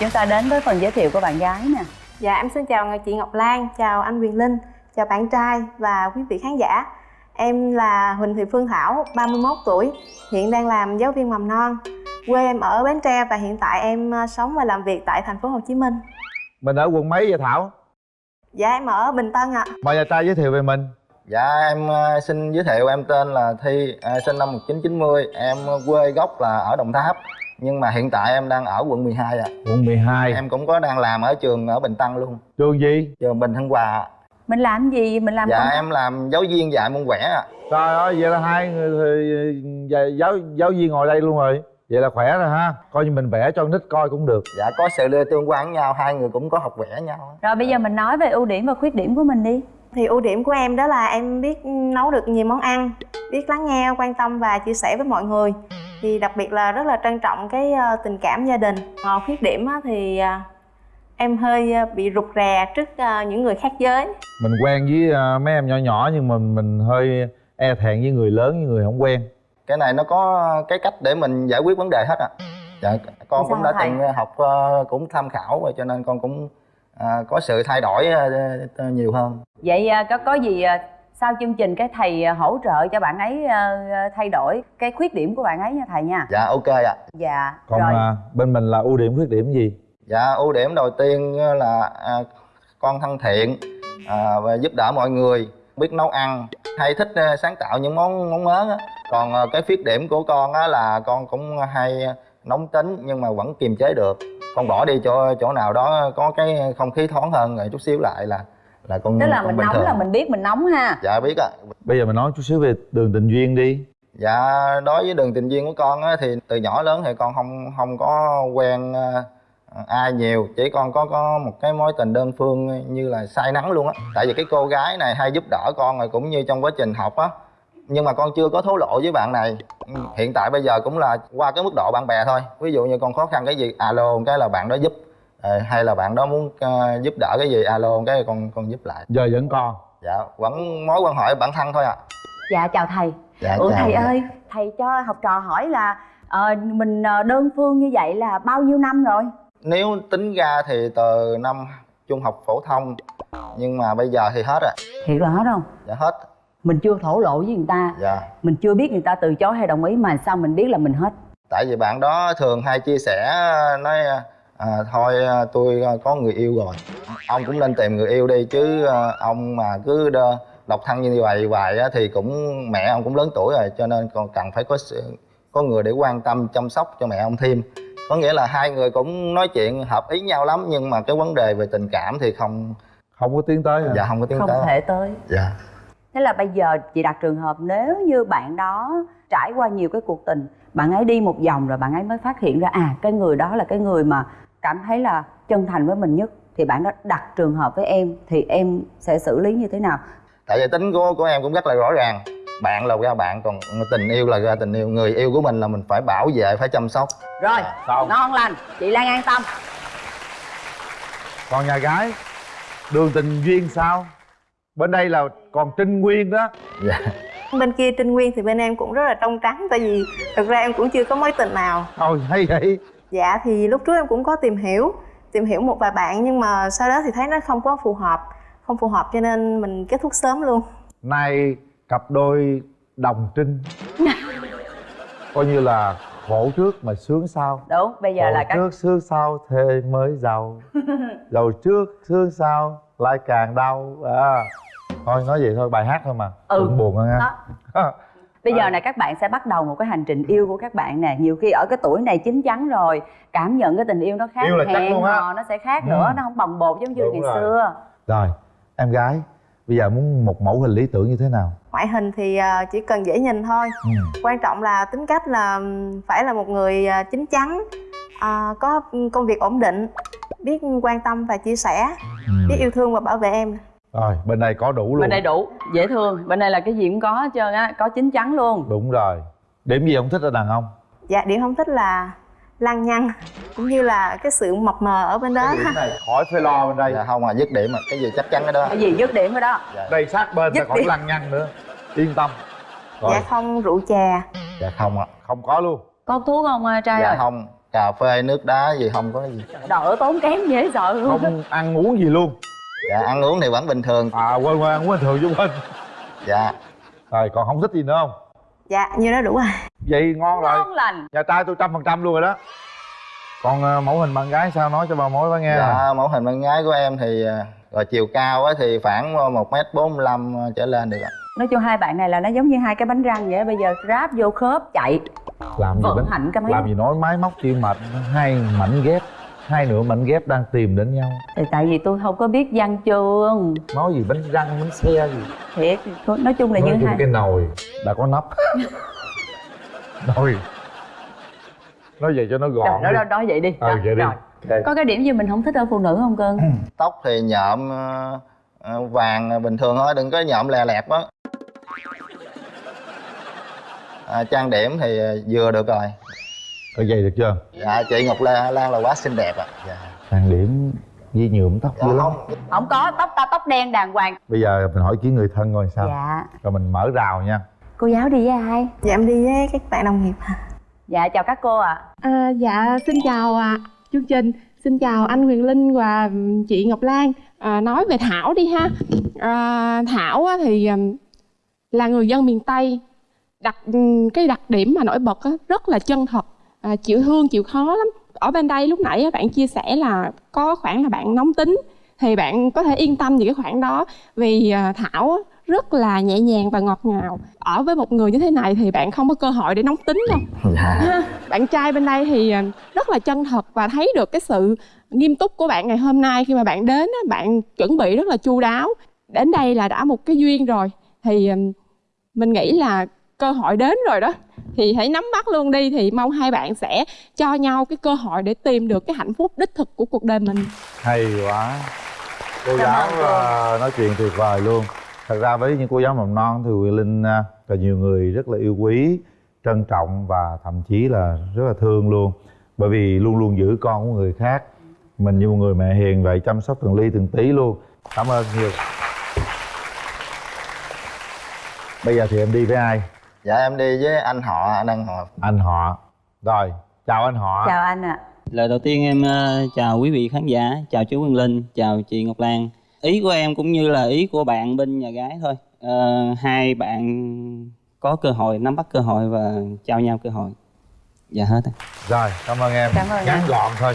chúng ta đến với phần giới thiệu của bạn gái nè. Dạ em xin chào chị Ngọc Lan, chào anh Quyền Linh, chào bạn trai và quý vị khán giả. Em là Huỳnh Thị Phương Thảo, 31 tuổi, hiện đang làm giáo viên mầm non. Quê em ở Bến Tre và hiện tại em ờ, sống và làm việc tại thành phố Hồ Chí Minh. Mình ở quận mấy vậy thảo? Dạ em ở Bình Tân ạ. Mời nhà trai giới thiệu về mình. Dạ em ờ, xin giới thiệu em tên là Thi, à, sinh năm 1990 Em quê gốc là ở Đồng Tháp Nhưng mà hiện tại em đang ở quận 12 ạ. Quận 12 Em cũng có đang làm ở trường ở Bình Tân luôn. Trường gì? Trường Bình Hưng Hòa ạ. mình làm gì? Mình làm Dạ công em làm giáo viên dạy môn vẽ ạ. Trời ơi vậy là hai người thì dạ, giáo giáo viên ngồi đây luôn rồi. Vậy là khỏe rồi ha. Coi như mình vẽ cho nít coi cũng được. Dạ có sự tương quan với nhau, hai người cũng có học vẽ nhau. Rồi bây giờ mình nói về ưu điểm và khuyết điểm của mình đi Thì ưu điểm của em đó là em biết nấu được nhiều món ăn Biết lắng nghe, quan tâm và chia sẻ với mọi người. Thì đặc biệt là rất là trân trọng cái ờ, tình cảm gia đình. Còn khuyết điểm á thì ờ, em hơi ờ, bị rụt rè trước những người khác giới. Mình quen với mấy em nhỏ nhỏ nhưng mà mình hơi e thẹn với người lớn với người không quen. Cái này nó có cái cách để mình giải quyết vấn đề hết ạ Dạ con Sao cũng đã thầy? từng học cũng tham khảo rồi cho nên con cũng à, có sự thay đổi ờ, ờ, nhiều hơn vậy à, có có gì à, sau chương trình cái thầy à, hỗ trợ cho bạn ấy à, à, thay đổi cái khuyết điểm của bạn ấy nha thầy nha. Dạ ok ạ. Dạ còn rồi. à, bên mình là ưu điểm khuyết điểm gì? Dạ ưu điểm đầu tiên là à, con thân thiện à, và giúp đỡ mọi người biết nấu ăn hay thích à, sáng tạo những món món mới á. còn à, cái khuyết điểm của con á là con cũng hay nóng tính nhưng mà vẫn kiềm chế được con bỏ đi chỗ chỗ nào đó có cái không khí thoáng hơn rồi chút xíu lại là là con tức là con mình nóng thường. là mình biết mình nóng ha. Dạ biết ạ. Bây giờ mình nói chút xíu về đường tình duyên đi. Dạ đối với đường tình duyên của con á thì từ nhỏ lớn thì con không không có quen à, ai nhiều. Chỉ con có có một cái mối tình đơn phương như là say nắng luôn á. Tại vì cái cô gái này hay giúp đỡ con rồi cũng như trong quá trình học á nhưng mà con chưa có thố lộ với bạn này. Ừ, hiện tại bây giờ cũng là qua cái mức độ bạn bè thôi. Ví dụ như con khó khăn cái gì alo cái là bạn đó giúp. Ờ, hay là bạn đó muốn ờ, giúp đỡ cái gì alo cái con con giúp lại. Giờ vẫn còn. Dạ vẫn mối quan hệ bản thân thôi ạ. Dạ chào thầy. Dạ ủa chào thầy dạ. ơi thầy cho học trò hỏi là ờ, mình đơn phương như vậy là bao nhiêu năm rồi? Nếu tính ra thì từ năm trung học phổ thông nhưng mà bây giờ thì hết rồi. Thiệt là hết không dạ hết mình chưa thổ lộ với người ta. Dạ. Mình chưa biết người ta từ chối hay đồng ý mà sao mình biết là mình hết? Tại vì bạn đó thường hay chia sẻ nói à, thôi à, tôi có người yêu rồi. Ông cũng nên tìm người yêu đi chứ à, ông mà cứ đơ, độc thân như vậy hoài á, thì cũng mẹ ông cũng lớn tuổi rồi cho nên còn cần phải có sự, có người để quan tâm chăm sóc cho mẹ ông thêm. Có nghĩa là hai người cũng nói chuyện hợp ý nhau lắm nhưng mà cái vấn đề về tình cảm thì không không có tiến tới hả? Dạ không có tiến không tới. thể tới. Dạ thế là bây giờ chị đặt trường hợp nếu như bạn đó trải qua nhiều cái cuộc tình bạn ấy đi một vòng rồi bạn ấy mới phát hiện ra à cái người đó là cái người mà cảm thấy là chân thành với mình nhất thì bạn đó đặt trường hợp với em thì em sẽ xử lý như thế nào? Tại vì tính của của em cũng rất là rõ ràng bạn là ra bạn còn tình yêu là ra tình yêu. Người yêu của mình là mình phải bảo vệ phải chăm sóc. Rồi xong. ngon lành chị lan an tâm. Còn nhà gái đường tình duyên sao bên đây là còn trinh nguyên đó. Dạ. Bên kia Trinh Nguyên thì bên em cũng rất là trong trắng Tại vì thực ra em cũng chưa có mối tình nào. Thôi hay vậy. Dạ thì lúc trước em cũng có tìm hiểu Tìm hiểu một vài bạn nhưng mà sau đó thì thấy nó không có phù hợp Không phù hợp cho nên mình kết thúc sớm luôn. Nay cặp đôi đồng trinh. Coi như là khổ trước mà sướng sau. Đúng bây giờ khổ là các trước sướng sau thề mới giàu. Giàu trước sướng sau lại càng đau. À thôi nói vậy thôi bài hát thôi mà Ừ. đừng buồn hơn Đó. ha bây giờ này các bạn sẽ bắt đầu một cái hành trình yêu của các bạn nè nhiều khi ở cái tuổi này chín chắn rồi cảm nhận cái tình yêu nó khác Yêu là chắc hẹn luôn á. hò nó sẽ khác Ừ. nữa nó không bồng bột giống như Đúng ngày rồi. xưa rồi em gái bây giờ muốn một mẫu hình lý tưởng như thế nào Ngoại hình thì ờ, chỉ cần dễ nhìn thôi ừ. Quan trọng là tính cách là phải là một người ờ, chín chắn ờ, Có công việc ổn định Biết quan tâm và chia sẻ Ừ. Biết yêu thương và bảo vệ em rồi bên đây có đủ luôn. bên đây đủ dễ thương. Bên đây là cái gì cũng có hết trơn á có chín chắn luôn. Đúng rồi. Điểm gì không thích ở đàn ông? Dạ điểm không thích là lăng nhăng Cũng như là cái sự mập mờ ở bên đó. Này khỏi phải lo bên đây. Dạ không à dứt điểm mà cái gì chắc chắn cái đó. Cái gì dứt điểm rồi đó? Đây sát bên ta Dứt khỏi điểm. lăng nhăng nữa. Yên tâm. Rồi. Dạ không rượu chè. Dạ không ạ. Không có luôn. Có thuốc không à, trai dạ ơi? không. Cà phê nước đá gì không có gì. Đỡ tốn kém dễ sợ luôn. Không ăn uống gì luôn dạ ăn uống thì vẫn bình thường. À quên quên ăn uống bình thường chứ quên. Dạ. Rồi còn không thích gì nữa không? Dạ như đó đủ rồi. Vậy ngon rồi. Ngon lành. Nhà trai tôi trăm phần trăm luôn rồi đó. Còn ờ, mẫu hình bạn gái sao? Nói cho bà mối bà nghe. Dạ mẫu hình bạn gái của em thì à, rồi chiều cao á thì khoảng một m bốn trở lên được ạ. Nói chung hai bạn này là nó giống như hai cái bánh răng vậy bây giờ ráp vô khớp chạy. Làm gì vận bánh hành cái máy. làm gì nói máy móc tim mạch hai mảnh ghép hai nửa mảnh ghép đang tìm đến nhau. Thì tại vì tôi không có biết văn chương. Nói gì bánh răng bánh xe gì? Thiệt nói chung là nói như chung hai cái nồi đã có nắp. Nồi. Nói vậy cho nó gọn đó, đó, đó vậy đi. Ừ Đó, vậy đi. rồi. Ok. có cái điểm gì mình không thích ở phụ nữ không cưng? Tóc thì nhộm ờ, ờ, vàng bình thường thôi đừng có nhộm lè lẹt đó à, trang điểm thì vừa được rồi ở vậy được chưa? Dạ chị ngọc lan, lan là quá xinh đẹp ạ. Dạ. trang điểm với nhuộm tóc dạ dữ lắm. không. Không có tóc ta tóc đen đàng hoàng. Bây giờ mình hỏi kiến người thân coi sao. Dạ. Rồi mình mở rào nha. Cô giáo đi với ai? Dạ em đi với các bạn đồng nghiệp dạ chào các cô ạ. À, dạ xin chào à, chương trình xin chào anh Huyền Linh và chị Ngọc Lan. À, nói về Thảo đi ha. À, Thảo á, thì ừm, là người dân miền Tây. Đặc cái đặc điểm mà nổi bật á, rất là chân thật à, chịu thương chịu khó lắm. Ở bên đây lúc nãy bạn chia sẻ là có khoảng là bạn nóng tính thì bạn có thể yên tâm về cái khoản đó. Vì à, Thảo rất là nhẹ nhàng và ngọt ngào. Ở với một người như thế này thì bạn không có cơ hội để nóng tính đâu. Dạ. Ha, bạn trai bên đây thì à, rất là chân thật và thấy được cái sự nghiêm túc của bạn ngày hôm nay khi mà bạn đến á, bạn chuẩn bị rất là chu đáo. Đến đây là đã một cái duyên rồi. Thì à, mình nghĩ là cơ hội đến rồi đó thì hãy nắm bắt luôn đi thì mong hai bạn sẽ cho nhau cái cơ hội để tìm được cái hạnh phúc đích thực của cuộc đời mình. Hay quá. Cô Cảm giáo ờ, nói chuyện tuyệt vời luôn. Thật ra với những cô giáo mầm non thì Quyền Linh ờ, là nhiều người rất là yêu quý trân trọng và thậm chí là rất là thương luôn. Bởi vì luôn luôn giữ con của người khác. Mình như một người mẹ hiền vậy chăm sóc từng ly từng tí luôn. Cảm ơn nhiều. Bây giờ thì em đi với ai dạ em đi với anh họ anh ăn họ anh họ rồi chào anh họ chào anh ạ Lời đầu tiên em ờ, chào quý vị khán giả, chào chú Quyền Linh, chào chị Ngọc Lan. Ý của em cũng như là ý của bạn bên nhà gái thôi. Ờ, hai bạn có cơ hội nắm bắt cơ hội và trao nhau cơ hội. Dạ hết. rồi. rồi cảm ơn em Cảm ơn ngắn anh. gọn thôi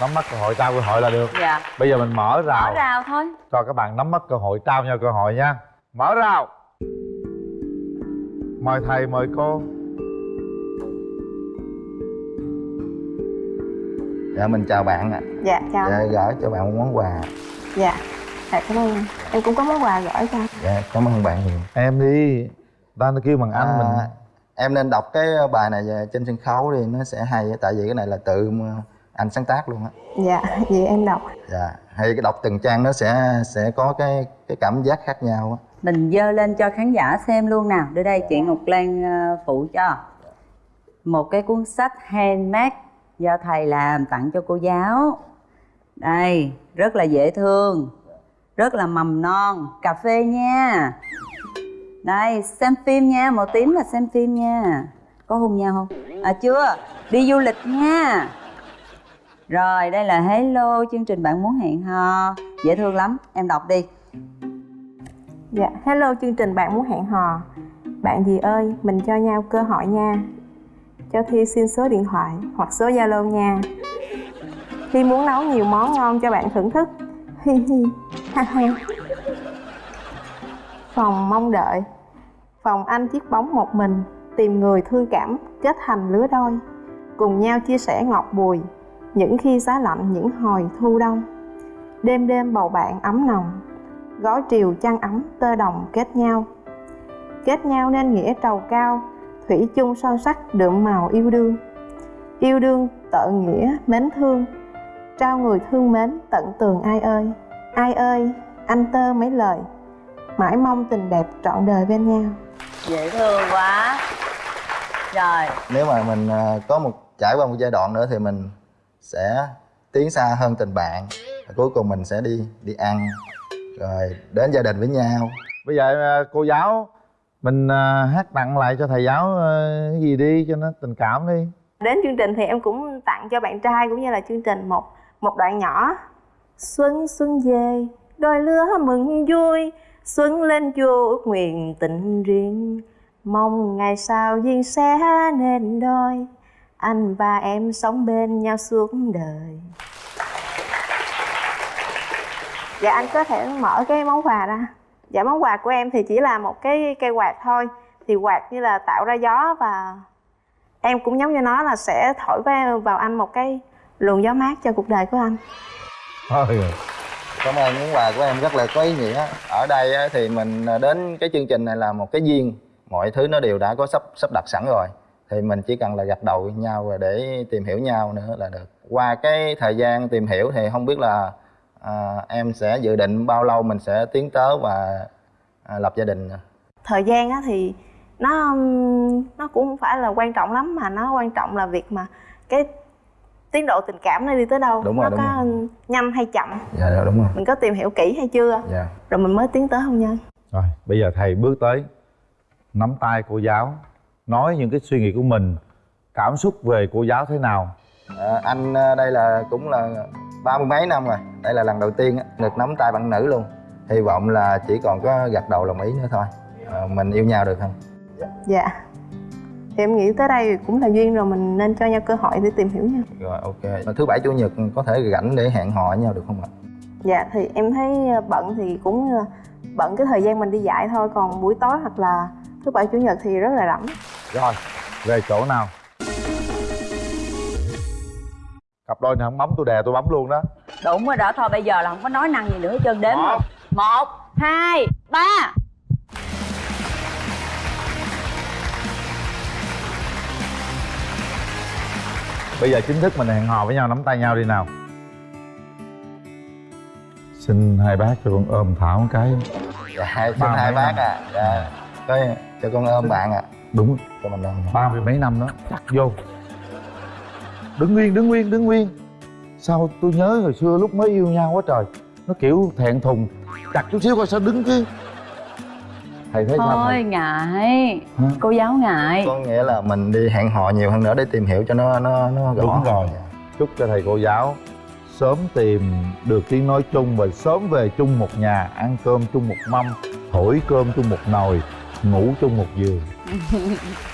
nắm bắt cơ hội trao cơ hội là được dạ bây giờ mình mở rào mở rào thôi cho các bạn nắm bắt cơ hội trao nhau cơ hội nha mở rào mời thầy mời cô. Dạ mình chào bạn ạ. Dạ chào. Dạ gửi cho bạn một món quà. Dạ. Dạ cảm ơn. Em cũng có món quà gửi cho. Dạ cảm ơn bạn nhiều. Em đi. Ta nó kêu bằng anh À, mình. em nên đọc cái bài này về- trên sân khấu đi nó sẽ hay á, tại vì cái này là tự anh sáng tác luôn á. Dạ vậy em đọc. Dạ hay cái đọc từng trang nó sẽ sẽ có cái cái cảm giác khác nhau á mình dơ lên cho khán giả xem luôn nào. Đưa đây, chị ngọc lan ờ, phụ cho. Một cái cuốn sách handmade do thầy làm, tặng cho cô giáo. Đây, rất là dễ thương. Rất là mầm non. Cà phê nha. Đây, xem phim nha. Màu tím là xem phim nha. Có hôn nhau không? À chưa. Đi du lịch nha. Rồi, đây là hello, chương trình bạn muốn hẹn hò. Dễ thương lắm. Em đọc đi. Dạ, hello chương trình bạn muốn hẹn hò. Bạn gì ơi, mình cho nhau cơ hội nha. Cho Thi xin số điện thoại hoặc số Zalo nha. Thi muốn nấu nhiều món ngon cho bạn thưởng thức. Hi hi, ha ha. Phòng mong đợi. Phòng anh chiếc bóng một mình Tìm người thương cảm, kết thành lứa đôi. Cùng nhau chia sẻ ngọt bùi Những khi giá lạnh, những hồi thu đông. Đêm đêm bầu bạn ấm nồng gói triều chăn ấm tơ đồng kết nhau. Kết nhau nên nghĩa trầu cao thủy chung son sắc đượm màu yêu đương. Yêu đương tợ nghĩa mến thương trao người thương mến tận tường ai ơi. Ai ơi anh tơ mấy lời mãi mong tình đẹp trọn đời bên nhau. Dễ thương quá. Rồi. Nếu mà mình à, có một trải qua một giai đoạn nữa thì mình sẽ tiến xa hơn tình bạn. Và cuối cùng mình sẽ đi đi ăn rồi đến gia đình với nhau. Bây giờ ờ, cô giáo mình ờ, hát tặng lại cho thầy giáo ờ, cái gì đi cho nó tình cảm đi. Đến chương trình thì em cũng tặng cho bạn trai cũng như là chương trình một một đoạn nhỏ. Xuân xuân về đôi lứa mừng vui. Xuân lên chùa ước nguyện tình riêng. Mong ngày sau duyên sẽ nên đôi. Anh và em sống bên nhau suốt đời dạ anh có thể mở cái món quà ra. Dạ món quà của em thì chỉ là một cái cây quạt thôi. Thì quạt như là tạo ra gió và em cũng giống như nó là sẽ thổi vào, anh một cái luồng gió mát cho cuộc đời của anh. Thôi cảm ơn món quà của em rất là có ý nghĩa. Ở đây thì mình à, đến cái chương trình này là một cái duyên. Mọi thứ nó đều đã có sắp sắp đặt sẵn rồi. Thì mình chỉ cần là gặp đầu nhau và để tìm hiểu nhau nữa là được. Qua cái thời gian tìm hiểu thì không biết là à, em sẽ dự định bao lâu mình sẽ tiến tới và à, lập gia đình thời gian á thì nó nó cũng không phải là quan trọng lắm mà nó quan trọng là việc mà cái tiến độ tình cảm nó đi tới đâu. Đúng rồi, nó đúng có nhanh hay chậm. Dạ đúng rồi. Mình có tìm hiểu kỹ hay chưa? Dạ. Rồi mình mới tiến tới hôn nhân? Rồi bây giờ thầy bước tới Nắm tay cô giáo Nói những cái suy nghĩ của mình Cảm xúc về cô giáo thế nào? À, anh đây là cũng là ba mươi mấy năm rồi. Đây là lần đầu tiên á, được nắm tay bạn nữ luôn. Hy vọng là chỉ còn có gật đầu đồng ý nữa thôi. À, mình yêu nhau được không? Dạ. Thì em nghĩ tới đây cũng là duyên rồi mình nên cho nhau cơ hội để tìm hiểu nhau rồi ok. Thứ bảy chủ nhật có thể rảnh để hẹn hò với nhau được không ạ? Dạ thì em thấy ờ, bận thì cũng ờ, bận cái thời gian mình đi dạy thôi. Còn buổi tối hoặc là thứ bảy chủ nhật thì rất là rảnh. Rồi về chỗ nào Cặp đôi này không bấm tôi đè tôi bấm luôn đó. Đúng rồi đó thôi bây giờ là không có nói năng gì nữa hết trơn đếm Một. một hai ba. Bây giờ chính thức mình hẹn hò với nhau nắm tay nhau đi nào. Xin hai bác cho con ôm Thảo một cái. Dạ xin Ba hai bác năm. à. Dạ cho con ôm bạn ạ. Đúng. Cho mình ôm. Ba mươi mấy năm đó. Chắc vô đứng nguyên đứng nguyên đứng nguyên. Sao tôi nhớ hồi xưa lúc mới yêu nhau quá trời. Nó kiểu thẹn thùng. Chặt chút xíu coi sao đứng chứ. Thầy thấy sao thôi thầy? ngại. Hả? cô giáo ngại. Có nghĩa là mình đi hẹn hò nhiều hơn nữa để tìm hiểu cho nó nó nó rõ đúng rồi. Dạ. chúc cho thầy cô giáo sớm tìm được tiếng nói chung và sớm về chung một nhà ăn cơm chung một mâm thổi cơm chung một nồi ngủ chung một giường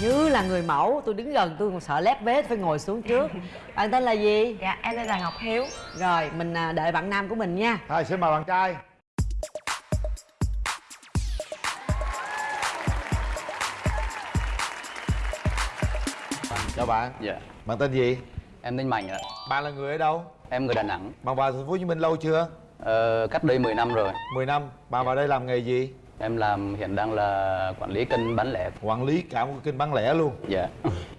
như là người mẫu. Tôi đứng gần tôi còn sợ lép vế phải ngồi xuống trước. Bạn tên là gì? Dạ, em tên là Ngọc Hiếu. Rồi mình à, đợi bạn nam của mình nha. Thôi xin mời bạn trai. Chào bạn. Dạ, bạn tên gì? Em tên Mạnh ạ. bạn là người ở đâu? Em người Đà Nẵng. bạn vào thành phố hồ chí minh lâu chưa? Ờ, cách đây 10 năm rồi. 10 năm. Bạn vào đây làm nghề gì Em làm hiện đang là quản lý kênh bán lẻ. quản lý cả một kênh bán lẻ luôn? Dạ.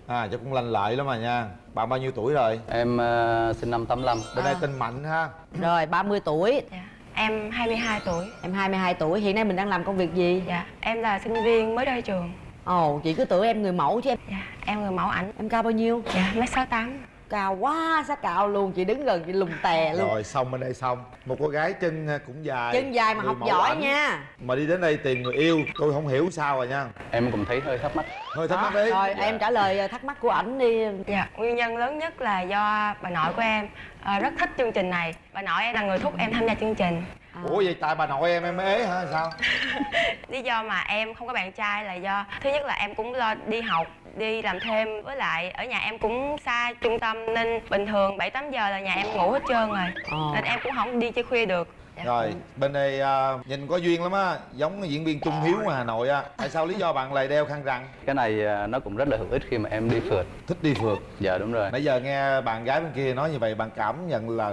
à chắc cũng lành lợi lắm mà nha. Bạn bao nhiêu tuổi rồi? Em ờ, sinh năm 85. bên đây tên mạnh ha. Rồi 30 tuổi. Dạ. Em 22 tuổi. Em 22 tuổi. Hiện nay mình đang làm công việc gì? Dạ, em là sinh viên mới ra trường. Ồ chị cứ tưởng em người mẫu chứ em. Dạ, em người mẫu ảnh. Em cao bao nhiêu? Dạ, mét 68 cao quá sát cao luôn chị đứng gần chị lùng tè luôn. Rồi xong bên đây xong. Một cô gái chân cũng dài chân dài mà học giỏi ảnh. nha. Mà đi đến đây tìm người yêu tôi không hiểu sao rồi nha. Em cũng thấy hơi thắc mắc. hơi thắc mắc đi rồi Dạ. em trả lời à, thắc mắc của ảnh đi. Dạ, nguyên nhân lớn nhất là do bà nội của em ờ, rất thích chương trình này. Bà nội em là người thúc em tham gia chương trình. Ủa vậy tại bà nội em em ế hả sao? Lý do mà em không có bạn trai là do Thứ nhất là em cũng lo đi học, đi làm thêm. Với lại ở nhà em cũng xa trung tâm Nên bình thường 7-8 giờ là nhà em ngủ hết trơn rồi. Ờ. Nên em cũng không đi chơi khuya được. Rồi bên đây à, nhìn có duyên lắm á. Giống diễn viên trung hiếu ngoài hà nội á. Tại sao lý do bạn lại đeo khăn răng Cái này ờ, nó cũng rất là hữu ích khi mà em đi phượt. thích đi phượt. Dạ đúng rồi. nãy giờ nghe bạn gái bên kia nói như vậy bạn cảm nhận là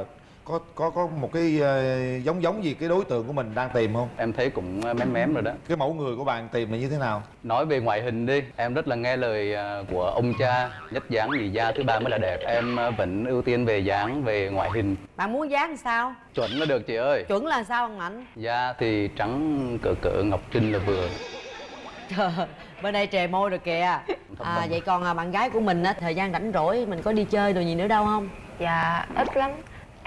có có có một cái ờ, giống giống gì cái đối tượng của mình đang tìm không? Em thấy cũng ờ, mém mém rồi đó. cái mẫu người của bạn tìm là như thế nào? Nói về ngoại hình đi, em rất là nghe lời ờ, của ông cha Nhất dáng nhì da thứ ba mới là đẹp. Em vẫn ưu tiên về dáng, về ngoại hình. Bạn muốn dáng sao? Chuẩn là được chị ơi. Chuẩn là sao ông ảnh? Da thì trắng cỡ cỡ Ngọc Trinh là vừa. Trời, bên đây trề môi rồi kìa. À, vậy còn à, bạn gái của mình á thời gian rảnh rỗi mình có đi chơi đồ gì nữa đâu không? Dạ ít lắm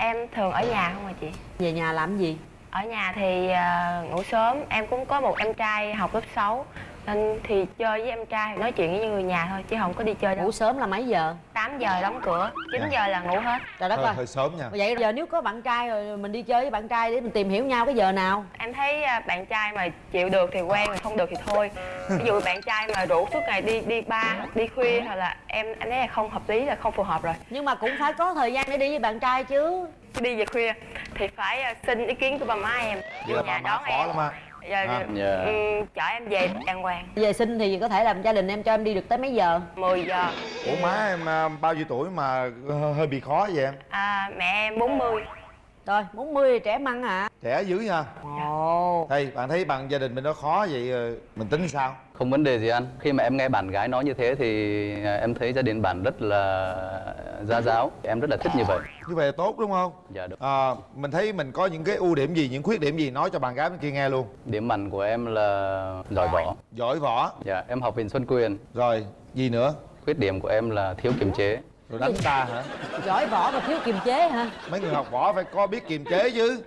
em thường ở nhà không à chị? Về nhà làm gì? Ở nhà thì à, ngủ sớm. Em cũng có một em trai học lớp 6 nên thì chơi với em trai nói chuyện với người nhà thôi chứ không có đi chơi đâu. Ngủ sớm là mấy giờ? 8 giờ đóng cửa 9 giờ là ngủ hết. Trời đất hơi, ơi. hơi sớm nha. Vậy giờ nếu có bạn trai rồi mình đi chơi với bạn trai để mình tìm hiểu nhau cái giờ nào? Em thấy à, bạn trai mà chịu được thì quen mà không được thì thôi. Ví dụ bạn trai mà rủ suốt ngày đi đi bar đi khuya hoặc là em em thấy là không hợp lý là không phù hợp rồi. Nhưng mà cũng phải có thời gian để đi với bạn trai chứ. Đi về khuya thì phải à, xin ý kiến của ba má em. Vậy là nhà bà má đón khó em. lắm á Dạ, À. Dạ. ừm, chở em về đàng hoàng. Về sinh thì có thể làm gia đình em cho em đi được tới mấy giờ? 10 giờ. Ủa má em à, bao nhiêu tuổi mà hơi bị khó vậy em? À, mẹ em 40 rồi 40 trẻ măng hả? Trẻ dữ nha. Ồ. Thầy bạn thấy bạn gia đình bên đó khó vậy ờ, mình tính sao Không vấn đề gì anh. Khi mà em nghe bạn gái nói như thế thì à, em thấy gia đình bạn rất là gia giáo. Em rất là thích như vậy. như vậy là tốt đúng không Dạ đúng. à, mình thấy mình có những cái ưu điểm gì những khuyết điểm gì nói cho bạn gái bên kia nghe luôn Điểm mạnh của em là giỏi võ. giỏi võ Dạ, em học viện Xuân Quyền. rồi gì nữa Khuyết điểm của em là thiếu kiềm chế. rồi đánh ta hả giỏi võ và thiếu kiềm chế hả mấy người học võ phải có biết kiềm chế chứ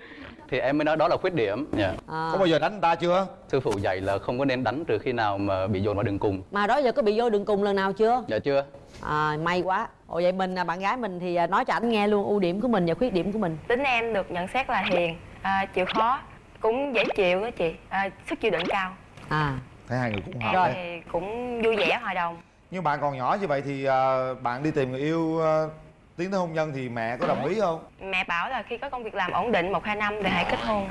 Thì em mới nói đó là khuyết điểm. Dạ. à. có bao giờ đánh người ta chưa Sư phụ dạy là không có nên đánh trừ khi nào mà bị dồn vào đường cùng. mà đó giờ có bị vô đường cùng lần nào chưa Dạ chưa? à, may quá ồ vậy mình à, bạn gái mình thì à, nói cho ảnh nghe luôn ưu điểm của mình và khuyết điểm của mình tính em được nhận xét là hiền à, chịu khó cũng dễ chịu đó chị à, sức chịu đựng cao à thấy hai người cũng hợp em đấy thì cũng vui vẻ hòa đồng nhưng bạn còn nhỏ như vậy thì ờ, bạn đi tìm người yêu ờ, tiến tới hôn nhân thì mẹ có đồng ý không? Mẹ bảo là khi có công việc làm ổn định một hai năm thì hãy kết hôn.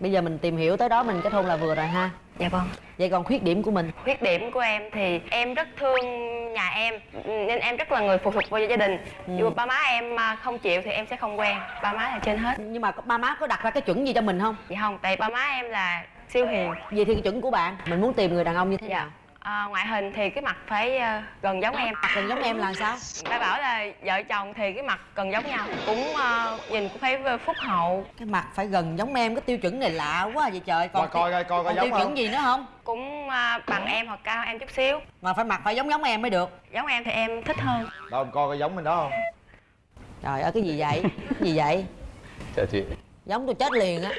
Bây giờ mình tìm hiểu tới đó mình kết hôn là vừa rồi ha. Dạ vâng. Vậy còn khuyết điểm của mình? Khuyết điểm của em thì em rất thương nhà em nên em rất là người phụ thuộc vào gia đình. Dù ba má em mà không chịu thì em sẽ không quen. Ba má là trên hết. Nhưng mà ba má có đặt ra cái chuẩn gì cho mình không? Dạ không tại ba má em là siêu hiền. Vậy thì cái chuẩn của bạn mình muốn tìm người đàn ông như thế nào? dạ à, ngoại hình thì cái mặt phải ờ, gần giống em. mặt gần giống em là sao? Ba bảo là vợ chồng thì cái mặt gần giống nhau cũng ờ, nhìn cũng phải phúc hậu. Cái mặt phải gần giống em cái tiêu chuẩn này lạ quá vậy trời. Còn coi coi coi coi tiêu không? chuẩn gì nữa không? Cũng ờ, bằng em hoặc cao em chút xíu. Mà phải mặt phải giống giống em mới được. Giống em thì em thích hơn. Đâu em coi coi giống bên đó không? Trời ơi cái gì vậy? Cái gì vậy? Chào chị. giống tôi chết liền á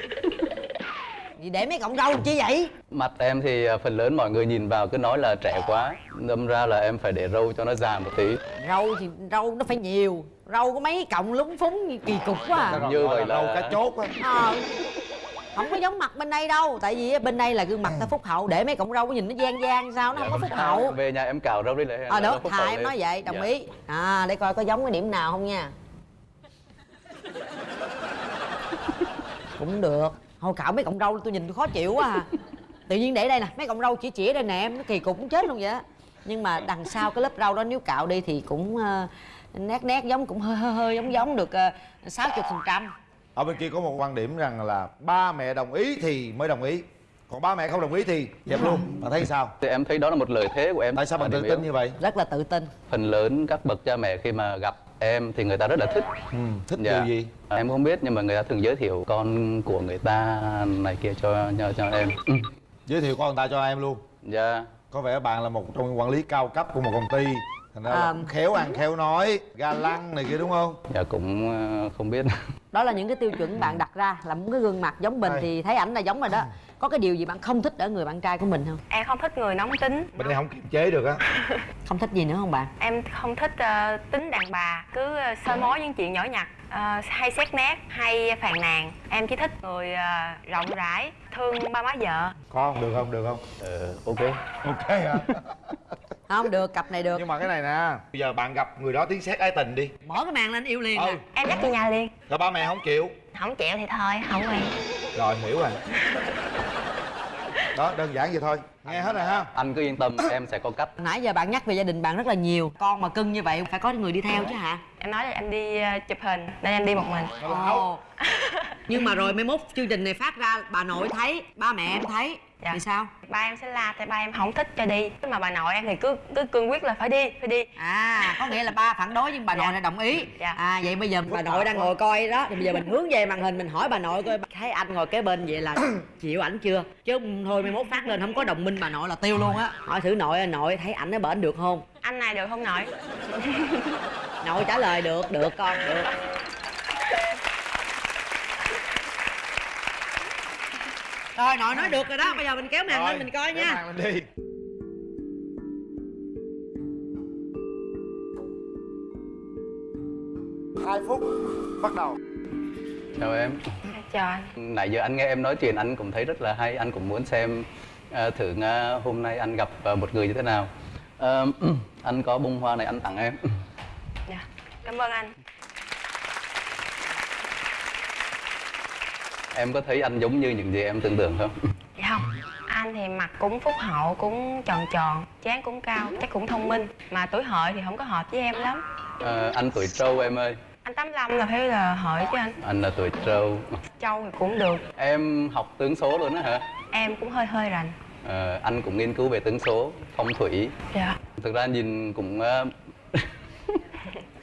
gì để mấy cọng râu chi vậy Mặt em thì à, phần lớn mọi người nhìn vào cứ nói là trẻ quá. Đâm ra là em phải để râu cho nó già một tí. râu thì râu nó phải nhiều râu có mấy cọng lúng phúng kỳ cục quá à. Như Gọi vậy là- râu cá chốt á Ờ. không có giống mặt bên đây đâu tại vì bên đây là gương mặt ta phúc hậu để mấy cọng râu nhìn nó gian gian sao nó không có phúc hậu Về nhà em cào râu đi lại. ờ phúc thà em nói vậy đồng Dạ. ý à để coi có giống cái điểm nào không nha cũng được thôi cạo mấy cọng râu tôi nhìn tôi khó chịu quá à. Tự nhiên để đây nè mấy cọng râu chỉ chỉ đây nè em nó kỳ cục cũng chết luôn vậy á. Nhưng mà đằng sau cái lớp râu đó nếu cạo đi thì cũng ờ, nét nét giống cũng hơi hơi hơi giống giống được sáu chục phần trăm. Ở bên kia có một quan điểm rằng là ba mẹ đồng ý thì mới đồng ý. Còn ba mẹ không đồng ý thì dẹp luôn. Bạn thấy sao? Thì em thấy đó là một lợi thế của em. tại sao bạn tự tin yếu. như vậy? Rất là tự tin. Phần lớn các bậc cha mẹ khi mà gặp em thì người ta rất là thích. ừ, thích Dạ. điều gì Em không biết nhưng mà người ta thường giới thiệu con của người ta này kia cho cho, cho em. Ừ. giới thiệu con người ta cho em luôn Dạ. có vẻ bạn là một trong những quản lý cao cấp của một công ty thành ra À. khéo ăn khéo nói ga lăng này kia đúng không? Dạ cũng ờ, không biết. đó là những cái tiêu chuẩn bạn đặt ra là muốn cái gương mặt giống mình Đây. thì thấy ảnh là giống rồi đó. Có cái điều gì bạn không thích ở người bạn trai của mình không? Em không thích người nóng tính. Bên đây không kiềm chế được á. Không thích gì nữa không bạn? Em không thích ờ, tính đàn bà cứ soi mói những chuyện nhỏ nhặt ờ, hay xét nét hay phàn nàn. Em chỉ thích người ờ, rộng rãi thương ba má vợ. Có không? Được không? Được không? Ờ, ok. ok hả không được cặp này được. Nhưng mà cái này nè bây giờ bạn gặp người đó tiếng sét ái tình đi. Mở cái màn lên yêu liền ừ. à. em dắt về nhà liền. Rồi ba mẹ không chịu. Không chịu thì thôi không quen. Rồi hiểu rồi. Đó đơn giản vậy thôi. Nghe hết rồi ha. Anh cứ yên tâm, em sẽ có cách. nãy giờ bạn nhắc về gia đình bạn rất là nhiều. Con mà cưng như vậy phải có người đi theo chứ hả? Em nói là em đi ờ, chụp hình nên em đi một mình. Ồ. nhưng mà rồi mai mốt chương trình này phát ra bà nội thấy ba mẹ em thấy Dạ. thì sao? Ba em sẽ la tại ba em không thích cho đi. Mà bà nội em thì cứ cứ cương quyết là phải đi phải đi. À có nghĩa là ba phản đối nhưng bà nội Dạ. lại đồng ý. Dạ. à vậy bây giờ bà nội đang ngồi coi đó. Thì bây giờ mình hướng về màn hình mình hỏi bà nội coi thấy anh ngồi kế bên vậy là chịu ảnh chưa? Chứ thôi mai mốt phát lên không có đồng minh bà nội là tiêu luôn á. Hỏi thử nội nội thấy ảnh nó bển được không? Anh này được không nội? Nội trả lời được được con được rồi nội nói được rồi đó bây giờ mình kéo màn lên mình coi nha. màn lên đi. Hai phút bắt đầu. Chào em. Chào anh. Nãy giờ anh nghe em nói chuyện anh cũng thấy rất là hay. Anh cũng muốn xem ờ, thử ờ, hôm nay anh gặp ờ, một người như thế nào. Ờ, anh có bông hoa này anh tặng em. Dạ cảm ơn anh em có thấy anh giống như những gì em tưởng tượng không? Dạ không. Anh thì mặt cũng phúc hậu cũng tròn tròn trán cũng cao chắc cũng thông minh. Mà tuổi hợi thì không có hợp với em lắm. Ờ, anh tuổi trâu em ơi. Anh 85 là phải là hợi chứ anh. Anh là tuổi trâu. Châu thì cũng được. Em học tướng số luôn á hả? Em cũng hơi hơi rành. Ờ, anh cũng nghiên cứu về tướng số phong thủy. Dạ. Thực ra nhìn cũng ờ,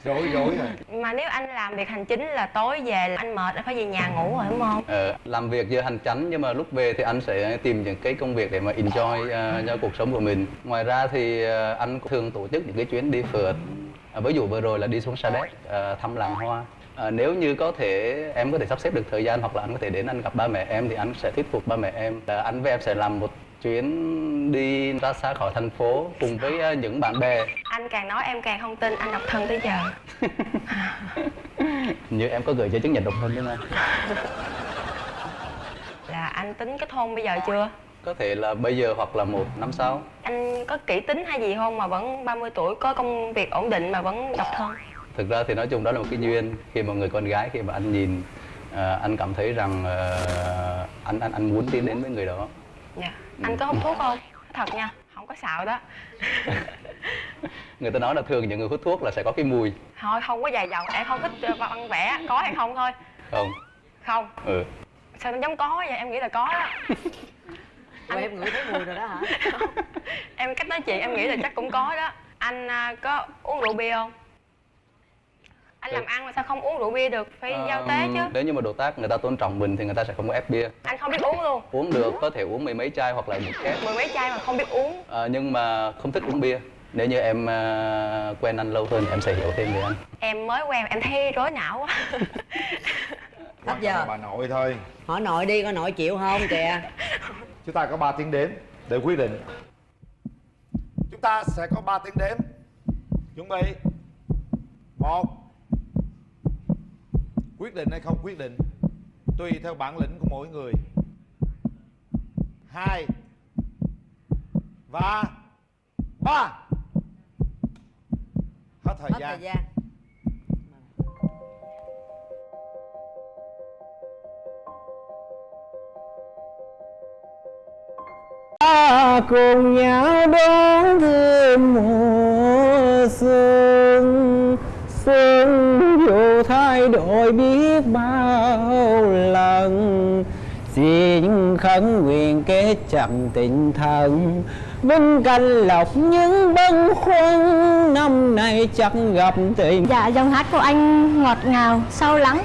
rối rối rồi. Mà nếu anh làm việc hành chính là tối về là anh mệt anh phải về nhà ngủ rồi đúng không? Ờ, làm việc giờ hành chánh nhưng mà lúc về thì anh sẽ tìm những cái công việc để mà enjoy ờ, cho cuộc sống của mình. Ngoài ra thì ờ, anh thường tổ chức những cái chuyến đi phượt. Ờ, ví dụ vừa rồi là đi xuống Sa Đéc ờ, thăm làng hoa. Ờ, nếu như có thể em có thể sắp xếp được thời gian hoặc là anh có thể đến anh gặp ba mẹ em thì anh sẽ thuyết phục ba mẹ em Ờ, anh với em sẽ làm một chuyến đi ra xa khỏi thành phố cùng với ờ, những bạn bè. Anh càng nói em càng không tin anh độc thân tới giờ. Như em có gửi giấy chứng nhận độc thân đấy mà. Là anh tính kết hôn bây giờ chưa? Có thể là bây giờ hoặc là một năm sau. Anh có kỹ tính hay gì không mà vẫn 30 tuổi có công việc ổn định mà vẫn độc thân? Thực ra thì nói chung đó là một cái duyên. Khi mà người con gái khi mà anh nhìn ờ, anh cảm thấy rằng ờ, anh anh anh muốn tiến đến với người đó. Dạ anh có hút thuốc không? Thật nha không có xạo đó. Người ta nói là thường những người hút thuốc là sẽ có cái mùi. Thôi không có dài dòng em không thích ờ, văn vẽ. Có hay không thôi. Không. Không. Ừ. Sao nó giống có vậy? Em nghĩ là có. Đó Ủa, em ngửi thấy mùi rồi đó hả? Em cách nói chuyện em nghĩ là chắc cũng có đó. Anh à, có uống rượu bia không anh làm ăn mà sao không uống rượu bia được? Phải giao tế chứ. nếu như mà đối tác người ta tôn trọng mình thì người ta sẽ không có ép bia. Anh không biết uống luôn. Uống được có thể uống mười mấy chai hoặc là một két mười mấy chai mà không biết uống. Ờ, nhưng mà không thích uống bia. Nếu như em ờ, quen anh lâu hơn thì em sẽ hiểu thêm về anh. Em mới quen em thấy rối não quá. Hết giờ. bà nội thôi. Hỏi nội đi coi nội chịu không kìa? Chúng ta có 3 tiếng đếm để quyết định. Chúng ta sẽ có 3 tiếng đếm. Chuẩn bị. Một quyết định hay không quyết định tùy theo bản lĩnh của mỗi người. Hai và ba. Hết thời hết gian. thời gian. Ta cùng nhau đón thêm mùa xuân xuân thay đổi biết bao lần. Xin khấn nguyện kết chặt tình thân vinh canh lộc những bâng khuâng năm nay chắc gặp tình. Dạ, dòng hát của anh ngọt ngào, sâu lắng.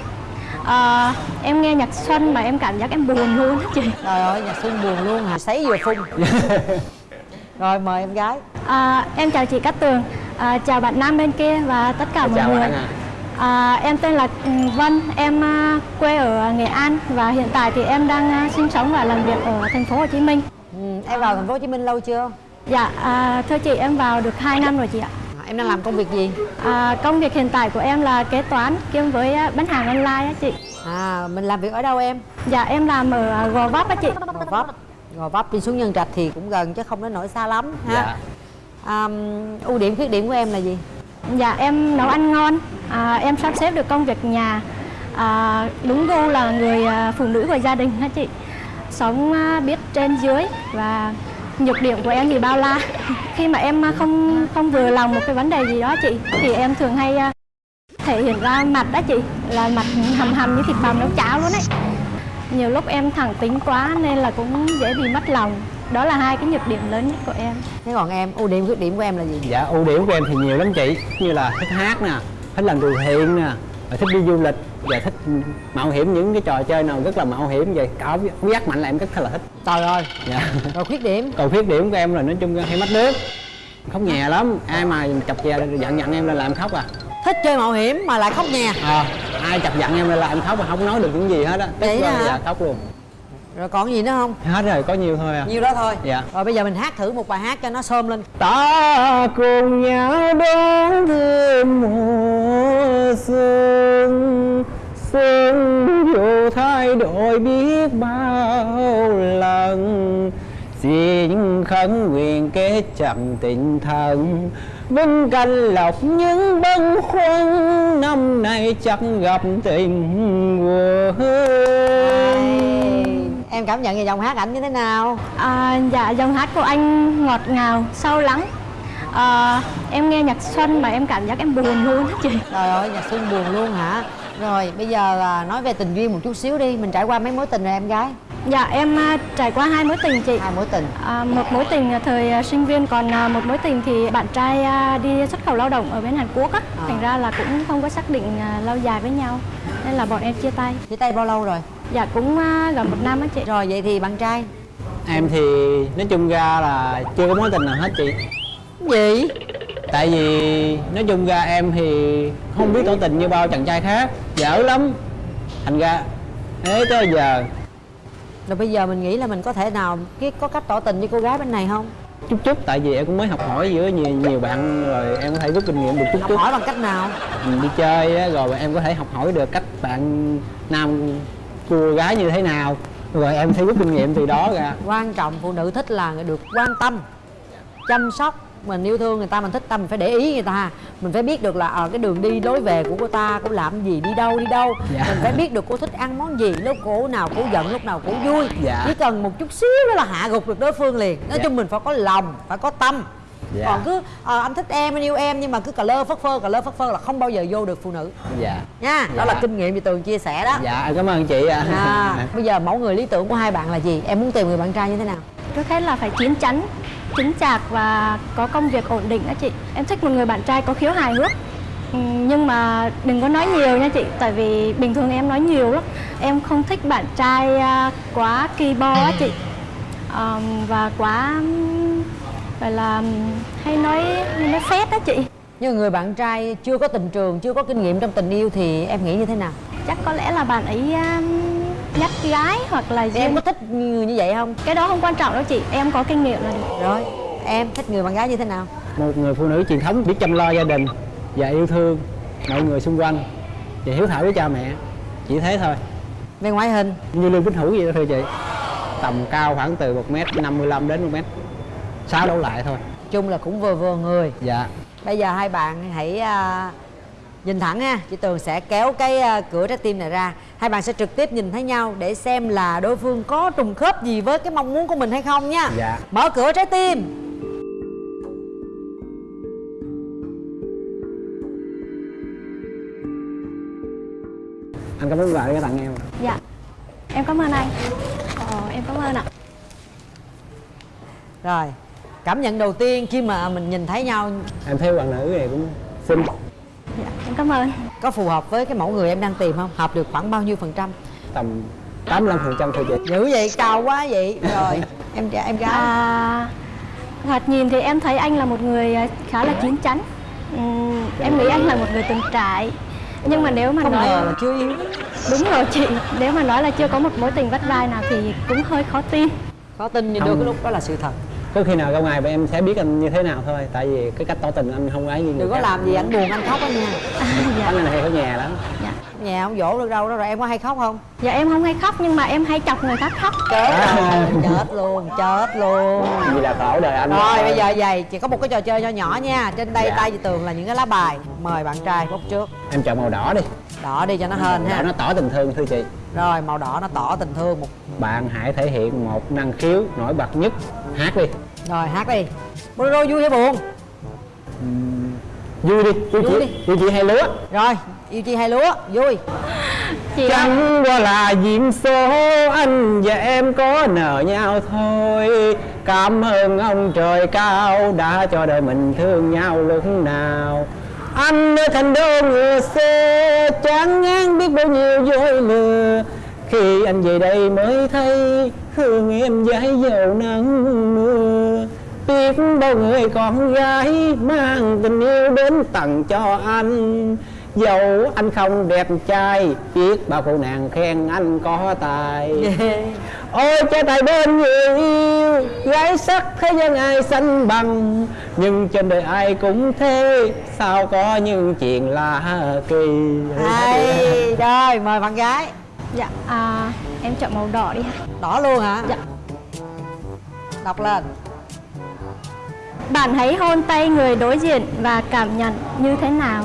Ờ, Em nghe nhạc xuân mà em cảm giác em buồn luôn á chị. Trời ơi nhạc xuân buồn luôn hả sấy vừa phun. Rồi mời em gái. À, Em chào chị Cát Tường, à, chào bạn nam bên kia và tất cả mọi chào người. bạn ạ. À, Em tên là ừ, Vân, em à, quê ở Nghệ An và hiện tại thì em đang à, sinh sống và làm việc ở thành phố Hồ Chí Minh. Ừ, em vào thành phố hồ chí minh lâu chưa? Dạ, à, thưa chị em vào được 2 năm rồi chị ạ. À, em đang làm công việc gì? À, Công việc hiện tại của em là kế toán kiêm với bán hàng online á chị. À mình làm việc ở đâu em? Dạ, em làm ở Gò Vấp á chị. Gò vấp. Gò vấp đi xuống nhân trạch thì cũng gần chứ không đến nỗi xa lắm ha. Dạ. à, ưu điểm khuyết điểm của em là gì Dạ em nấu ăn ngon, à, em sắp xếp được công việc nhà. À, Đúng gu là người à, phụ nữ của gia đình hả chị? Sống à, biết trên dưới và nhược điểm của em thì bao la. Khi mà em à, không không vừa lòng một cái vấn đề gì đó chị Thì em thường hay à, thể hiện ra mặt đó chị. Là mặt hầm hầm như thịt bằm nấu cháo luôn ấy. Nhiều lúc em thẳng tính quá nên là cũng dễ bị mất lòng. Đó là hai cái nhược điểm lớn nhất của em. Thế còn em ưu điểm khuyết điểm của em là gì? Dạ ưu điểm của em thì nhiều lắm chị. Như là thích hát nè, thích làm từ thiện nè và thích đi du lịch và thích mạo hiểm những cái trò chơi nào rất là mạo hiểm vậy. Cả giác mạnh là em rất là thích. Trời ơi! Dạ. Rồi khuyết điểm? Còn khuyết điểm của em là nói chung hay mất nước. Khóc nhè lắm. Ai mà chọc chè giận nhận em là làm khóc à. Thích chơi mạo hiểm mà lại khóc nhè. À, ai chọc giận em là em khóc mà không nói được những gì hết á. Tức Vậy là- dạ khóc luôn rồi còn gì nữa không? Hết rồi có nhiều thôi à. Nhiêu đó thôi. Dạ. Rồi bây giờ mình hát thử một bài hát cho nó xôm lên. Ta cùng nhau đón thêm mùa xuân. Xuân dù thay đổi biết bao lần. Xin khấn nguyện kết chặt tình thân vinh canh lộc những bâng khuâng. Năm nay chắc gặp tình quân em cảm nhận về giọng hát ảnh như thế nào? À, dạ dòng hát của anh ngọt ngào sâu lắng. À, em nghe nhạc xuân mà em cảm giác em buồn luôn á chị. Trời ơi nhạc xuân buồn luôn hả? Rồi bây giờ à, nói về tình duyên một chút xíu đi. Mình trải qua mấy mối tình rồi em gái? Dạ em à, trải qua hai mối tình chị. Hai mối tình. À, một mối tình là thời à, sinh viên còn à, một mối tình thì bạn trai à, đi xuất khẩu lao động ở bên Hàn Quốc á. À. thành ra là cũng không có xác định à, lâu dài với nhau nên là bọn em chia tay. Chia tay bao lâu rồi dạ cũng à, gần một năm á chị. Rồi vậy thì bạn trai? Em thì nói chung ra là chưa có mối tình nào hết chị. Gì? Tại vì nói chung ra em thì không biết tỏ tình như bao chàng trai khác. Dở lắm. Thành ra thế tới giờ. Rồi bây giờ mình nghĩ là mình có thể nào cái có cách tỏ tình với cô gái bên này không? Chút chút tại vì em cũng mới học hỏi giữa nhiều nhiều bạn rồi em có thể rút kinh nghiệm được chút học chút. hỏi bằng cách nào? Mình đi chơi á, rồi em có thể học hỏi được cách bạn nam cô gái như thế nào. Rồi em sẽ rút kinh nghiệm từ đó ra quan trọng phụ nữ thích là được quan tâm chăm sóc. Mình yêu thương người ta mình thích ta mình phải để ý người ta. Mình phải biết được là ở cái đường đi lối về của cô ta cô làm gì đi đâu đi đâu. Dạ. mình phải biết được cô thích ăn món gì lúc cô nào cô giận lúc nào cô vui. Dạ. chỉ cần một chút xíu đó là hạ gục được đối phương liền. Nói Dạ. chung mình phải có lòng phải có tâm Dạ. còn cứ ờ, anh thích em anh yêu em nhưng mà cứ cà lơ phất phơ cà lơ phất phơ là không bao giờ vô được phụ nữ. Dạ. Nha đó Dạ. là kinh nghiệm chị tường chia sẻ đó. Dạ em cảm ơn chị ạ. À, bây giờ mẫu người lý tưởng của hai bạn là gì? Em muốn tìm người bạn trai như thế nào? Trước hết là phải chín chắn chính chạc và có công việc ổn định đó chị. Em thích một người bạn trai có khiếu hài hước. Ừ, nhưng mà đừng có nói nhiều nha chị tại vì bình thường em nói nhiều lắm. Em không thích bạn trai à, quá kỳ bo á chị. Ờm, và quá rồi là hay nói hay nói phét đó chị Nhưng người bạn trai chưa có tình trường, chưa có kinh nghiệm trong tình yêu thì em nghĩ như thế nào? Chắc có lẽ là bạn ấy um, nhắc gái hoặc là gì Em có thích người như vậy không? Cái đó không quan trọng đâu chị, em có kinh nghiệm là được Rồi, em thích người bạn gái như thế nào? Một người phụ nữ truyền thống biết chăm lo gia đình và yêu thương mọi người xung quanh Và hiếu thảo với cha mẹ, chỉ thế thôi Về ngoại hình? Như Lương Vĩnh Hữu vậy đó thưa chị Tầm cao khoảng từ 1m55 đến một m sao đâu lại thôi. Chung là cũng vừa vừa người. Dạ. Bây giờ hai bạn hãy uh, nhìn thẳng ha. Chị tường sẽ kéo cái uh, cửa trái tim này ra. Hai bạn sẽ trực tiếp nhìn thấy nhau để xem là đối phương có trùng khớp gì với cái mong muốn của mình hay không nha. Dạ. mở cửa trái tim. Anh cảm ơn bạn đã tặng em dạ. Em cảm ơn anh. Ờ, em cảm ơn ạ. Rồi cảm nhận đầu tiên khi mà mình nhìn thấy nhau. Em thấy bạn nữ này cũng xinh. Dạ em cảm ơn. Có phù hợp với cái mẫu người em đang tìm không? Hợp được khoảng bao nhiêu phần trăm? Tầm 85 phần trăm thôi chị. Dữ vậy cao quá vậy. Rồi em em gái. À, thoạt nhìn thì em thấy anh là một người à, khá là chín chắn. Ừm, em nghĩ anh là một người từng trải. Nhưng mà nếu mà không nói ngờ là chưa yêu. Đúng rồi chị. Nếu mà nói là chưa có một mối tình vắt vai nào thì cũng hơi khó tin. Khó tin nhưng đôi cái lúc đó là sự thật có khi nào ra ngoài em sẽ biết anh như thế nào thôi tại vì cái cách tỏ tình anh không ấy như người đừng có khác. làm gì anh buồn anh khóc á nha. Anh này hay ở nhà lắm. Nhà không dỗ được đâu đó rồi em có hay khóc không? Dạ em không hay khóc nhưng mà em hay chọc người khác khóc. Chết rồi chết luôn chết luôn. Vì là khổ đời anh rồi bây giờ vậy chỉ có một cái trò chơi nho nhỏ nha. Trên đây Dạ. tay chị tường là những cái lá bài. Mời bạn trai bốc trước. Em chọn màu đỏ đi. Đỏ đi cho nó hên đỏ ha. nó tỏ tình thương thưa chị. Rồi màu đỏ nó tỏ tình thương một bạn hãy thể hiện một năng khiếu nổi bật nhất hát đi. Rồi hát đi. Bolero vui hay buồn? Vui đi. Vui Vui chị đi. vui chị hay lúa rồi yêu chi hai lúa vui. Chị ơi, chẳng qua là duyên số anh và em có nợ nhau thôi. Cảm ơn ông trời cao đã cho đời mình thương nhau lúc nào. Anh ở thành đô ngựa xe chán ngán biết bao nhiêu dối lừa. Khi anh về đây mới thấy thương em dãi dầu nắng mưa. Biết bao người con gái mang tình yêu đến tặng cho anh. Dẫu anh không đẹp trai biết bao cô nàng khen anh có tài. Ôi cha tài bên người yêu gái sắc thế gian ai sánh bằng. Nhưng trên đời ai cũng thế sao có những chuyện lạ kỳ. Hay rồi mời bạn gái dạ à, em chọn màu đỏ đi ha. Đỏ luôn hả? Dạ. Đọc lên. Bạn hãy hôn tay người đối diện và cảm nhận như thế nào.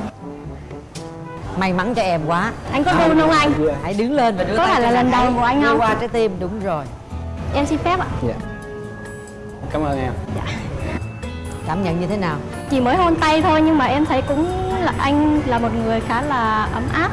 May mắn cho em quá. Anh có run không anh? Hãy đứng lên và đưa Có tay phải là lần đầu của anh không? qua trái tim đúng rồi. Em xin phép ạ. Dạ. Cảm ơn em. Cảm nhận như thế nào? Chỉ mới hôn tay thôi nhưng mà em thấy cũng là anh là một người khá là ấm áp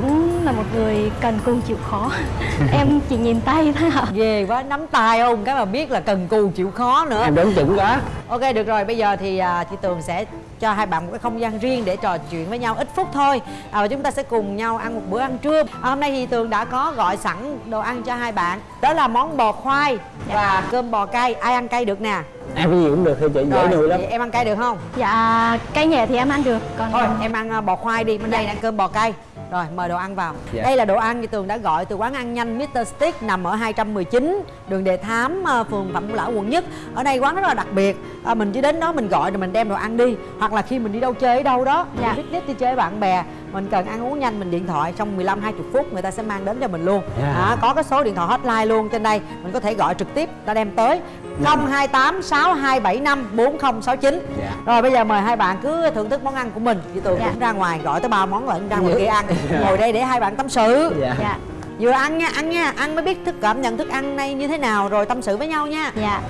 cũng là một người cần cù chịu khó. Em chỉ nhìn tay thôi ạ. Ghê quá nắm tay không? Cái mà biết là cần cù chịu khó nữa. Em đoán chuẩn quá. Ok được rồi. Bây giờ thì à, chị tường sẽ cho hai bạn một cái không gian riêng để trò chuyện với nhau ít phút thôi. À, và chúng ta sẽ cùng nhau ăn một bữa ăn trưa. À, hôm nay thì tường đã có gọi sẵn đồ ăn cho hai bạn. Đó là món bò khoai và cơm bò cay. Ai ăn cay được nè? Em cái gì cũng được thôi chị dễ nuôi lắm. em ăn cay được không? Dạ cay nhẹ thì em ăn được còn thôi em ăn à, bò khoai đi. Bên đây là ăn cơm bò cay rồi mời đồ ăn vào Dạ. đây là đồ ăn như tường đã gọi từ quán ăn nhanh Mr. Stick nằm ở 219 đường Đề Thám à, phường Phạm Ngũ Lão quận nhất ở đây quán rất là đặc biệt à, mình chỉ đến đó mình gọi rồi mình đem đồ ăn đi hoặc là khi mình đi đâu chơi ở đâu đó Dạ. mình picnic đi chơi với bạn bè mình cần ăn uống nhanh mình điện thoại trong 15 20 phút người ta sẽ mang đến cho mình luôn. Dạ. à, có cái số điện thoại hotline luôn trên đây mình có thể gọi trực tiếp ta đem tới. 028 6275 4069 Dạ. rồi bây giờ mời hai bạn cứ thưởng thức món ăn của mình. Chị Tường Dạ. cũng ra ngoài gọi tới ba món lận ra ngoài kia ăn. Ngồi đây để hai bạn tâm sự. Dạ dạ vừa ăn nha ăn nha ăn mới biết thức cảm nhận thức ăn này như thế nào rồi tâm sự với nhau nha. Dạ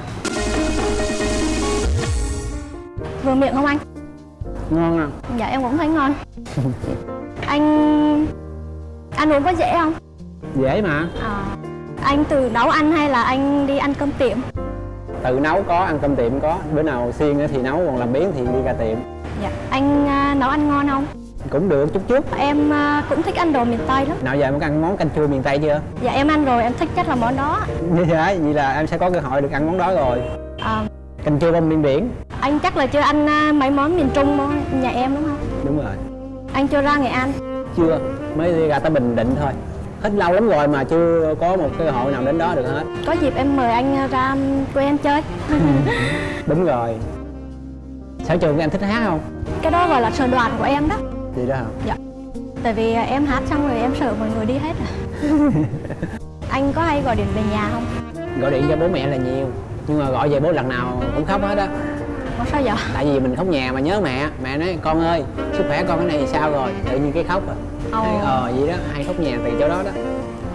vừa miệng không anh ngon không dạ em cũng thấy ngon. Anh ăn uống có dễ không? Dễ mà. À, anh tự nấu ăn hay là anh đi ăn cơm tiệm? Tự nấu có ăn cơm tiệm có. Bữa nào xiên thì nấu còn làm biếng thì đi ra tiệm. Dạ anh à, nấu ăn ngon không? Cũng được chút chút. Em à, cũng thích ăn đồ miền tây lắm. Nào giờ em có ăn món canh chua miền tây chưa? Dạ em ăn rồi em thích nhất là món đó. Dạ vậy là em sẽ có cơ hội được ăn món đó rồi. À, canh chua bông điên điển anh chắc là chưa ăn à, mấy món miền trung món nhà em đúng không? Đúng rồi. Anh chưa ra nghệ an? Chưa. Mới đi ra tới bình định thôi. Hết lâu lắm rồi mà chưa có một cơ hội nào đến đó được hết. Có dịp em mời anh ra quê em chơi. Đúng rồi. Sở trường em thích hát không? Cái đó gọi là sở đoàn của em đó. Gì đó hả? Dạ. Tại vì à, em hát xong rồi em sợ mọi người đi hết à. Anh có hay gọi điện về nhà không? Gọi điện cho bố mẹ là nhiều nhưng mà gọi về bố lần nào cũng khóc hết á có sao vậy? Tại vì mình khóc nhà mà nhớ mẹ. Mẹ nói con ơi sức khỏe con cái này thì sao rồi? Tự nhiên cái khóc à. Ồ. Ờ vậy đó hay khóc nhà từ chỗ đó đó.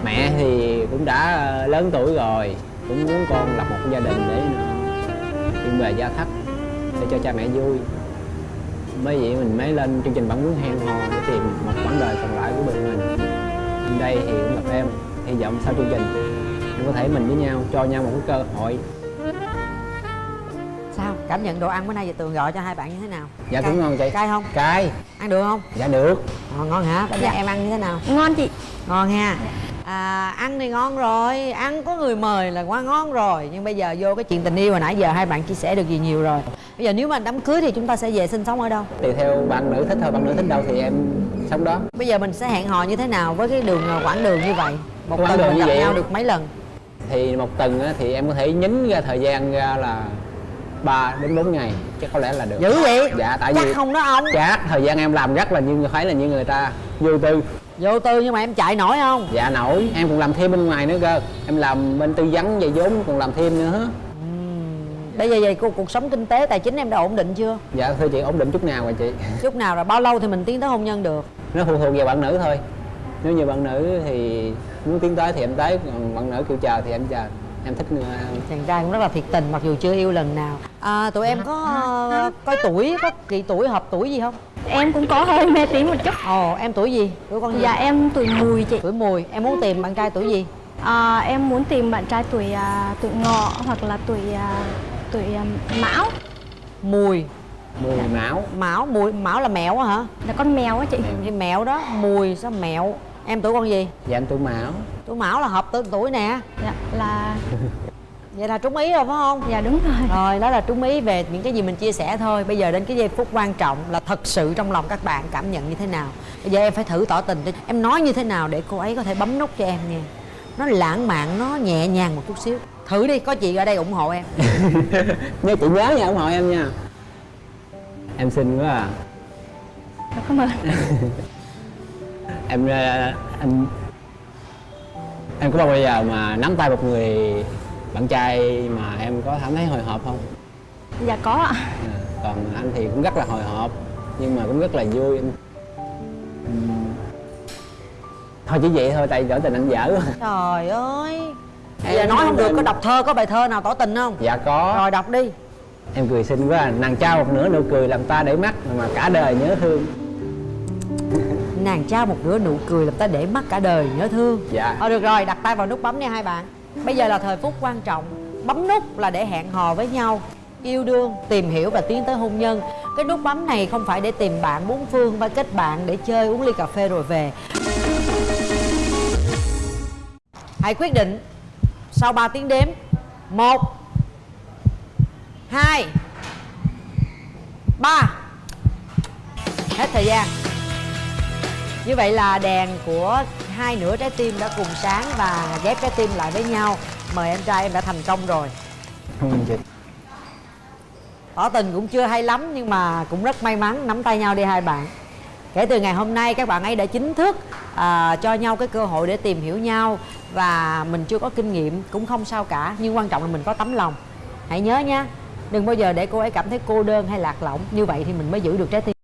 Mẹ thì cũng đã ờ, lớn tuổi rồi cũng muốn con lập một gia đình để chuyên về gia thất để cho cha mẹ vui. Mới vậy mình mới lên chương trình bản muốn hẹn hò để tìm một quãng đời còn lại của mình. Bên đây thì cũng gặp em hy vọng sau chương trình em có thể mình với nhau cho nhau một cái cơ hội sao? Cảm nhận đồ ăn bữa nay chị tường gọi cho hai bạn như thế nào? Dạ Cay- cũng ngon chị. Cay không? Cay. Ăn được không? Dạ được. Ngon ngon hả? Bây giờ Dạ. em ăn như thế nào? Ngon chị. Ngon ha. À, ăn thì ngon rồi. Ăn có người mời là quá ngon rồi. Nhưng bây giờ vô cái chuyện tình yêu hồi nãy giờ hai bạn chia sẻ được gì nhiều rồi. Bây giờ nếu mà đám cưới thì chúng ta sẽ về sinh sống ở đâu? Tùy theo bạn nữ thích thôi bạn nữ thích đâu thì em sống đó. Bây giờ mình sẽ hẹn hò như thế nào với cái đường ờ, quãng đường như vậy? Một Quãng tuần đường mình như gặp vậy nhau được mấy lần? Thì một tuần á, thì em có thể nhín ra thời gian ra là 3 đến 4 ngày chắc có lẽ là được. Dữ vậy? Dạ tại chắc vì không đó ông. Chắc thời gian em làm rất là như phải là như người ta vô tư. Vô tư nhưng mà em chạy nổi không? Dạ nổi. Em còn làm thêm bên ngoài nữa cơ. Em làm bên tư vấn về vốn còn làm thêm nữa. Bây giờ về cuộc, cuộc sống kinh tế tài chính em đã ổn định chưa? Dạ thưa chị ổn định chút nào rồi chị. Chút nào rồi bao lâu thì mình tiến tới hôn nhân được? Nó phụ thuộc vào bạn nữ thôi. Nếu như bạn nữ thì muốn tiến tới thì em tới còn bạn nữ kêu chờ thì em chờ em thích người chàng trai cũng rất là thiệt tình mặc dù chưa yêu lần nào. À, tụi em có ờ, coi tuổi có kỳ tuổi hợp tuổi gì không? Em cũng có hơi mê tín một chút. Ồ em tuổi gì? Tuổi con gì dạ em tuổi mùi chị. Tuổi mùi em muốn tìm bạn trai tuổi gì? À, em muốn tìm bạn trai tuổi à, tuổi ngọ hoặc là tuổi à, tuổi à, mão. Mùi. Mùi mão. Mão mùi mão là mẹo á hả? Là con mèo á chị. Cái mẹo đó mùi sao mẹo em tuổi con gì? Dạ em tuổi mão. Tuổi mão là hợp tuổi tuổi nè. Dạ là vậy là trúng ý rồi phải không? Dạ đúng rồi. Rồi đó là trúng ý về những cái gì mình chia sẻ thôi. Bây giờ đến cái giây phút quan trọng là thật sự trong lòng các bạn cảm nhận như thế nào. Bây giờ em phải thử tỏ tình em nói như thế nào để cô ấy có thể bấm nút cho em nha. Nó lãng mạn nó nhẹ nhàng một chút xíu. Thử đi có chị ở đây ủng hộ em. Nhớ chị nhớ nha ủng hộ em nha. Em xinh quá à. Dạ, cảm ơn em ờ, em em có bao giờ mà nắm tay một người bạn trai mà em có cảm thấy hồi hộp không? Dạ có ạ. À, còn anh thì cũng rất là hồi hộp nhưng mà cũng rất là vui. Em- thôi chỉ vậy thôi tại tỏ tình anh dở quá. trời ơi. Em- giờ nói không được em- có đọc thơ có bài thơ nào tỏ tình không? Dạ có. Rồi đọc đi. Em cười xinh quá à. nàng trao một nửa nụ cười làm ta để mắt mà cả đời nhớ thương nàng trao một nửa nụ cười làm ta để mắt cả đời nhớ thương. Dạ. Ờ được rồi, đặt tay vào nút bấm nha hai bạn. Bây giờ là thời phút quan trọng. Bấm nút là để hẹn hò với nhau Yêu đương, tìm hiểu và tiến tới hôn nhân. Cái nút bấm này không phải để tìm bạn bốn phương Và kết bạn để chơi uống ly cà phê rồi về. Hãy quyết định Sau 3 tiếng đếm. Một hai ba. Hết thời gian như vậy là đèn của hai nửa trái tim đã cùng sáng và ghép trái tim lại với nhau. Mời em trai em đã thành công rồi. Chị Tỏ tình cũng chưa hay lắm nhưng mà cũng rất may mắn nắm tay nhau đi hai bạn. Kể từ ngày hôm nay các bạn ấy đã chính thức à, cho nhau cái cơ hội để tìm hiểu nhau Và mình chưa có kinh nghiệm cũng không sao cả Nhưng quan trọng là mình có tấm lòng. Hãy nhớ nha Đừng bao giờ để cô ấy cảm thấy cô đơn hay lạc lõng. Như vậy thì mình mới giữ được trái tim